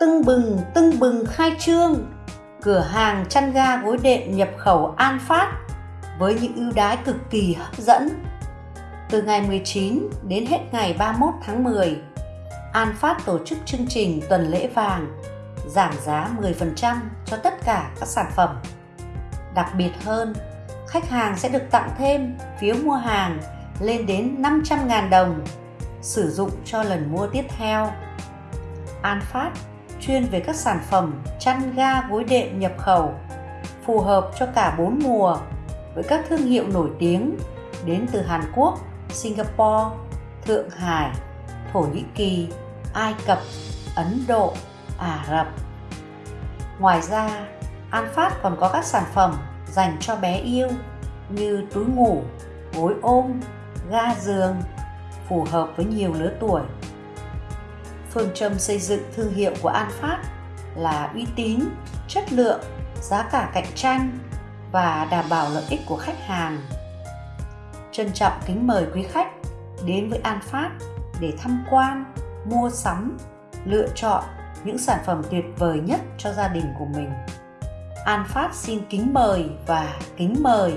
tưng bừng tưng bừng khai trương cửa hàng chăn ga gối đệm nhập khẩu An Phát với những ưu đãi cực kỳ hấp dẫn. Từ ngày 19 đến hết ngày 31 tháng 10, An Phát tổ chức chương trình tuần lễ vàng giảm giá 10% cho tất cả các sản phẩm. Đặc biệt hơn, khách hàng sẽ được tặng thêm phiếu mua hàng lên đến 500.000 đồng sử dụng cho lần mua tiếp theo. An Phát chuyên về các sản phẩm chăn ga gối đệm nhập khẩu phù hợp cho cả bốn mùa với các thương hiệu nổi tiếng đến từ Hàn Quốc, Singapore, Thượng Hải, Thổ Nhĩ Kỳ, Ai Cập, Ấn Độ, Ả Rập. Ngoài ra, An Phát còn có các sản phẩm dành cho bé yêu như túi ngủ, gối ôm, ga giường, phù hợp với nhiều lứa tuổi. Phương châm xây dựng thương hiệu của An Phát là uy tín, chất lượng, giá cả cạnh tranh và đảm bảo lợi ích của khách hàng. Trân trọng kính mời quý khách đến với An Phát để tham quan, mua sắm, lựa chọn những sản phẩm tuyệt vời nhất cho gia đình của mình. An Phát xin kính mời và kính mời